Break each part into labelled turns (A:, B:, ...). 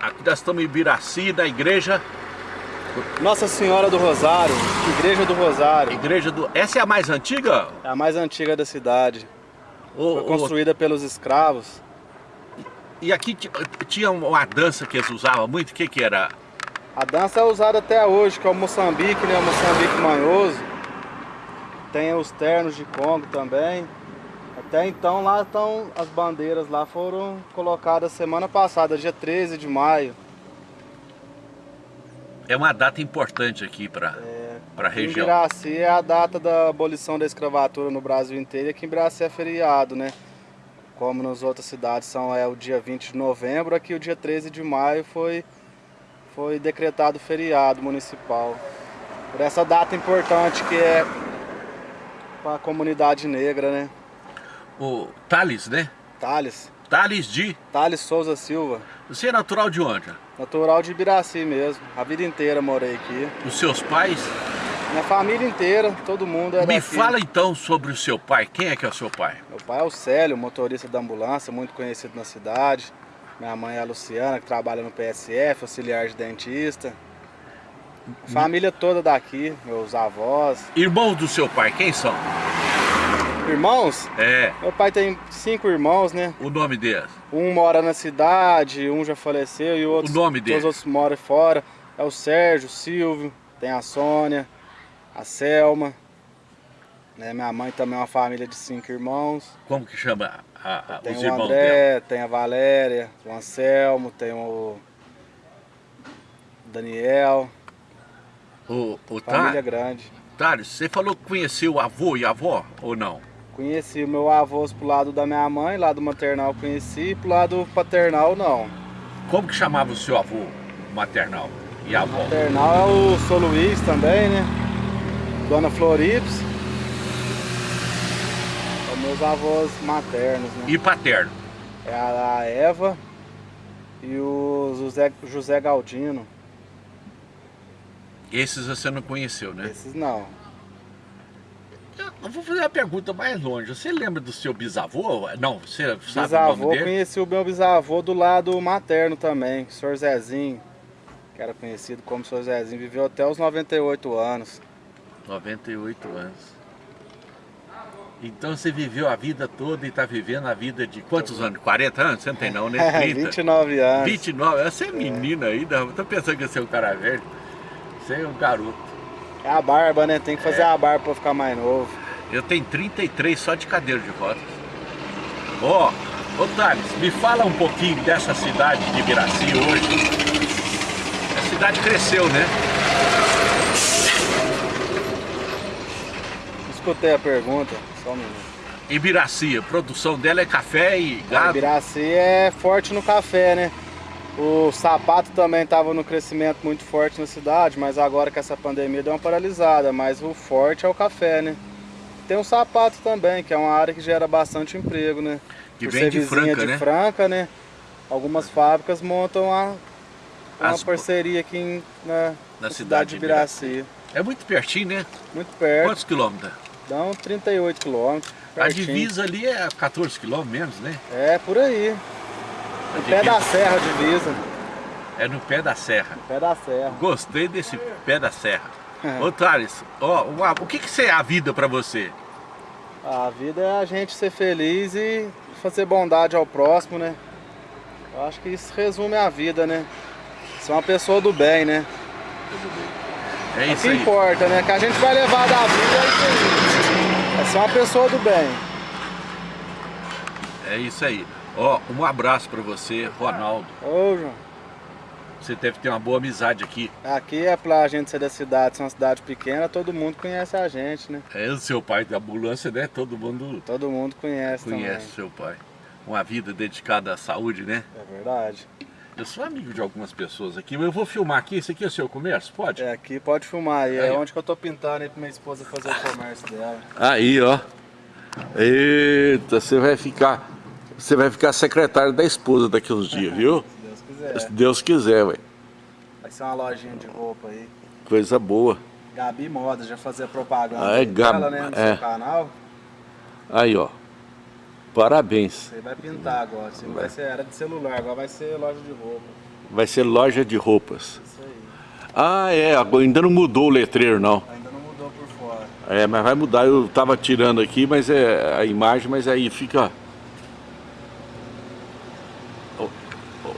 A: Aqui nós estamos em Ibiraci, da igreja...
B: Nossa Senhora do Rosário, Igreja do Rosário.
A: Igreja do... Essa é a mais antiga?
B: É a mais antiga da cidade. Foi construída pelos escravos.
A: E aqui tinha uma dança que eles usavam muito, o que que era?
B: A dança é usada até hoje, que é o Moçambique, né? O Moçambique manhoso. Tem os ternos de Congo também. Até então lá estão as bandeiras lá foram colocadas semana passada, dia 13 de maio.
A: É uma data importante aqui para é, a região.
B: Em Biraci é a data da abolição da escravatura no Brasil inteiro e aqui em Biraci é feriado, né? Como nas outras cidades são é o dia 20 de novembro, aqui o dia 13 de maio foi, foi decretado feriado municipal. Por essa data importante que é para a comunidade negra, né?
A: O Thales, né?
B: Thales.
A: Thales de?
B: Thales Souza Silva.
A: Você é natural de onde?
B: Natural de Ibiraci mesmo. A vida inteira morei aqui.
A: Os seus pais?
B: Minha família inteira, todo mundo é
A: Me
B: daqui.
A: fala então sobre o seu pai. Quem é que é o seu pai?
B: Meu pai é o Célio, motorista da ambulância, muito conhecido na cidade. Minha mãe é a Luciana, que trabalha no PSF, auxiliar de dentista. Família toda daqui, meus avós.
A: Irmãos do seu pai, quem são?
B: Irmãos?
A: É.
B: Meu pai tem cinco irmãos, né?
A: O nome deles?
B: Um mora na cidade, um já faleceu e outros,
A: o nome deles?
B: os outros moram fora. É o Sérgio, o Silvio, tem a Sônia, a Selma. Né? Minha mãe também é uma família de cinco irmãos.
A: Como que chama a, a,
B: tem
A: os
B: o
A: irmãos
B: André,
A: dela?
B: tem a Valéria, o Anselmo, tem o Daniel.
A: O, o
B: Família grande.
A: Thales, você falou que conheceu o avô e a avó ou não?
B: Conheci o meu avô pro lado da minha mãe, lado maternal conheci, pro lado paternal não.
A: Como que chamava o seu avô maternal e avó?
B: Maternal é o Sou Luiz também, né? Dona Florips. São meus avós maternos, né?
A: E paterno?
B: É a Eva e o José, José Galdino.
A: Esses você não conheceu, né?
B: Esses não.
A: Eu vou fazer uma pergunta mais longe. Você lembra do seu bisavô? Não, você sabe
B: bisavô,
A: o nome dele?
B: conheci o meu bisavô do lado materno também, o senhor Zezinho, que era conhecido como senhor Zezinho, viveu até os 98 anos.
A: 98 anos. Então você viveu a vida toda e está vivendo a vida de quantos anos? 40 anos? Você não tem não, né?
B: 30. 29 anos.
A: 29? Você é menina ainda, tô pensando que você é um cara velho. Você é um garoto.
B: É a barba, né? Tem que fazer é. a barba para ficar mais novo.
A: Eu tenho 33 só de cadeira de rodas. Ó, oh, ô Thales, me fala um pouquinho dessa cidade de Ibiraci hoje. A cidade cresceu, né?
B: Escutei a pergunta, só um minuto.
A: Ibiraci, a produção dela é café e gado?
B: A Ibiraci é forte no café, né? O sapato também estava no crescimento muito forte na cidade, mas agora com essa pandemia deu uma paralisada, mas o forte é o café, né? Tem o sapato também, que é uma área que gera bastante emprego, né?
A: Que Por vem de Franca,
B: de
A: né?
B: Franca, né? Algumas fábricas montam uma, uma As... parceria aqui em, na, na, cidade, cidade de Biraci.
A: É muito pertinho, né?
B: Muito perto.
A: Quantos quilômetros?
B: Dão 38 quilômetros.
A: A divisa ali é 14 quilômetros menos, né?
B: É, por aí. No pé da serra a divisa.
A: É no pé da serra.
B: No pé da serra.
A: Gostei desse pé da serra. Ô Thales, ó, o que, que é a vida para você?
B: A vida é a gente ser feliz e fazer bondade ao próximo, né? Eu acho que isso resume a vida, né? Ser uma pessoa do bem, né?
A: É isso
B: é o que
A: aí.
B: importa, né? Que a gente vai levar da vida é isso aí. É ser uma pessoa do bem.
A: É isso aí. Ó, um abraço para você, Ronaldo.
B: Ô, João.
A: Você deve ter uma boa amizade aqui.
B: Aqui é pra gente ser da cidade, ser uma cidade pequena, todo mundo conhece a gente, né?
A: É o seu pai da ambulância, né? Todo mundo...
B: Todo mundo conhece
A: Conhece
B: também.
A: seu pai. Uma vida dedicada à saúde, né?
B: É verdade.
A: Eu sou amigo de algumas pessoas aqui, mas eu vou filmar aqui. Esse aqui é o seu comércio? Pode?
B: É, aqui pode filmar. E é onde que eu tô pintando aí pra minha esposa fazer o comércio dela.
A: Aí, ó. Eita, você vai ficar... Você vai ficar secretário da esposa daqui uns dias, viu?
B: Se Deus quiser.
A: Se Deus quiser, velho.
B: Vai ser uma lojinha de roupa aí.
A: Coisa boa.
B: Gabi Moda, já fazer propaganda
A: ah, é,
B: dela, né, no
A: é.
B: seu canal.
A: Aí, ó. Parabéns.
B: Você vai pintar agora. Você vai. vai ser era de celular, agora vai ser loja de roupa.
A: Vai ser loja de roupas.
B: Isso aí.
A: Ah, é, ainda não mudou o letreiro, não.
B: Ainda não mudou por fora.
A: É, mas vai mudar. Eu tava tirando aqui, mas é a imagem, mas aí fica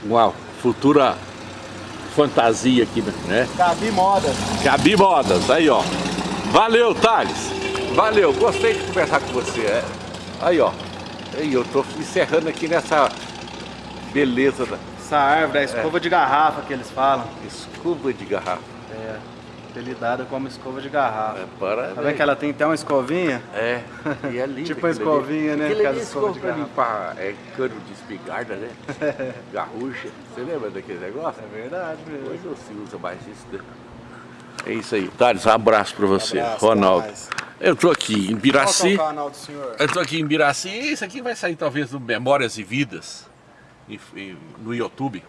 A: uma futura fantasia aqui, né?
B: Gabi Modas.
A: Gabi Modas, aí ó. Valeu, Thales. Valeu, gostei de conversar com você. É. Aí ó. Aí eu tô encerrando aqui nessa beleza da
B: Essa árvore é a escova de garrafa que eles falam.
A: escova de garrafa.
B: É, apelidada como escova de garrafa.
A: É, parabéns.
B: Tá vendo que ela tem até uma escovinha?
A: É, e é lindo.
B: Tipo uma
A: ali.
B: escovinha, né? Aquela escova
A: escova
B: de garrafa.
A: limpar é, cano de espingarda, né? Garrucha. Você lembra daquele negócio?
B: É verdade mesmo.
A: Hoje não se usa mais isso, né? É isso aí. Thales, um abraço pra você.
B: Abraço,
A: Ronaldo. Eu tô aqui em
B: Qual que é
A: Biraci.
B: o canal do senhor?
A: Eu tô aqui em Biraci. Isso aqui vai sair talvez no Memórias e Vidas. no YouTube.